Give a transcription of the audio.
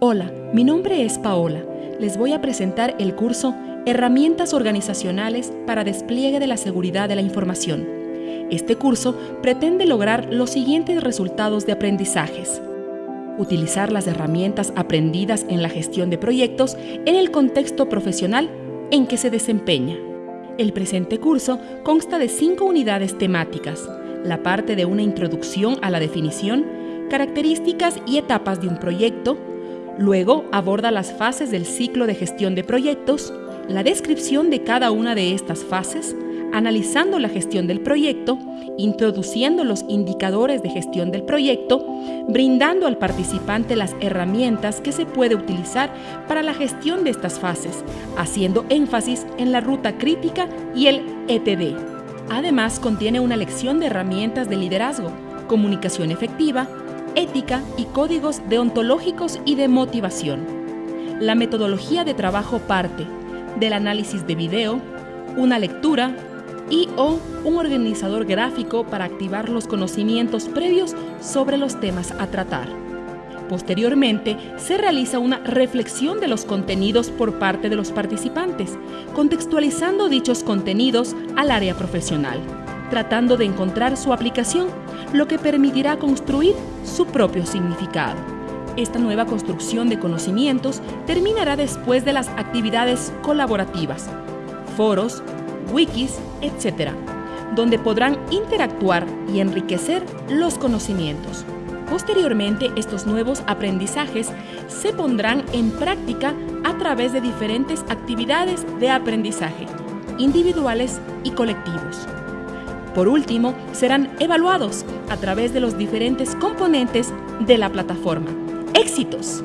Hola, mi nombre es Paola. Les voy a presentar el curso Herramientas organizacionales para despliegue de la seguridad de la información. Este curso pretende lograr los siguientes resultados de aprendizajes. Utilizar las herramientas aprendidas en la gestión de proyectos en el contexto profesional en que se desempeña. El presente curso consta de cinco unidades temáticas, la parte de una introducción a la definición, características y etapas de un proyecto, Luego aborda las fases del ciclo de gestión de proyectos, la descripción de cada una de estas fases, analizando la gestión del proyecto, introduciendo los indicadores de gestión del proyecto, brindando al participante las herramientas que se puede utilizar para la gestión de estas fases, haciendo énfasis en la ruta crítica y el ETD. Además, contiene una lección de herramientas de liderazgo, comunicación efectiva, ética y códigos deontológicos y de motivación. La metodología de trabajo parte del análisis de video, una lectura y o un organizador gráfico para activar los conocimientos previos sobre los temas a tratar. Posteriormente, se realiza una reflexión de los contenidos por parte de los participantes, contextualizando dichos contenidos al área profesional tratando de encontrar su aplicación, lo que permitirá construir su propio significado. Esta nueva construcción de conocimientos terminará después de las actividades colaborativas, foros, wikis, etc., donde podrán interactuar y enriquecer los conocimientos. Posteriormente, estos nuevos aprendizajes se pondrán en práctica a través de diferentes actividades de aprendizaje, individuales y colectivos. Por último, serán evaluados a través de los diferentes componentes de la plataforma. ¡Éxitos!